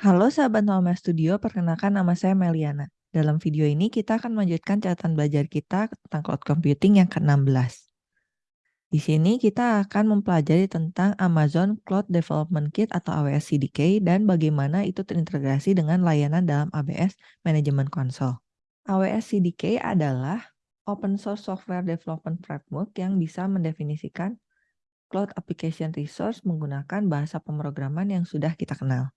Halo sahabat Nolme Studio, perkenalkan nama saya Meliana. Dalam video ini kita akan melanjutkan catatan belajar kita tentang cloud computing yang ke-16. Di sini kita akan mempelajari tentang Amazon Cloud Development Kit atau AWS CDK dan bagaimana itu terintegrasi dengan layanan dalam AWS Management Console. AWS CDK adalah open source software development framework yang bisa mendefinisikan cloud application resource menggunakan bahasa pemrograman yang sudah kita kenal.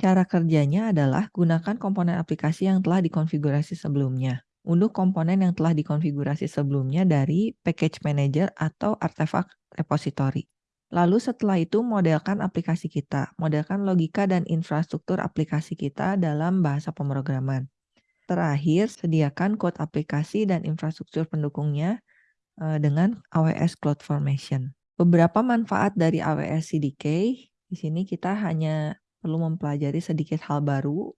Cara kerjanya adalah gunakan komponen aplikasi yang telah dikonfigurasi sebelumnya. Unduh komponen yang telah dikonfigurasi sebelumnya dari package manager atau artefak repository. Lalu setelah itu modelkan aplikasi kita, modelkan logika dan infrastruktur aplikasi kita dalam bahasa pemrograman. Terakhir, sediakan code aplikasi dan infrastruktur pendukungnya eh, dengan AWS CloudFormation. Beberapa manfaat dari AWS CDK, di sini kita hanya perlu mempelajari sedikit hal baru.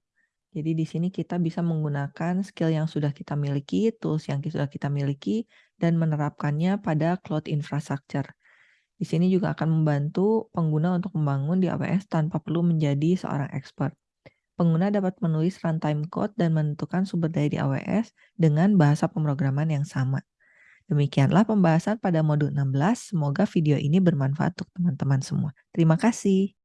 Jadi di sini kita bisa menggunakan skill yang sudah kita miliki, tools yang sudah kita miliki, dan menerapkannya pada cloud infrastructure. Di sini juga akan membantu pengguna untuk membangun di AWS tanpa perlu menjadi seorang expert. Pengguna dapat menulis runtime code dan menentukan sumber daya di AWS dengan bahasa pemrograman yang sama. Demikianlah pembahasan pada modul 16. Semoga video ini bermanfaat untuk teman-teman semua. Terima kasih.